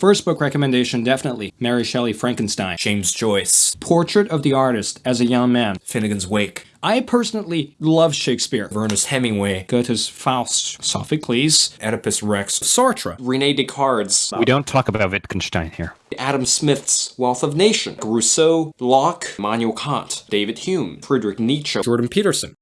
First book recommendation definitely Mary Shelley Frankenstein. James Joyce. Portrait of the Artist as a Young Man. Finnegan's Wake. I personally love Shakespeare. Ernest Hemingway. Goethe's Faust, Sophocles, Oedipus Rex. Sartre, Rene Descartes, We don't talk about Wittgenstein here. Adam Smith's Wealth of Nation, Rousseau, Locke, Immanuel Kant, David Hume, Friedrich Nietzsche, Jordan Peterson.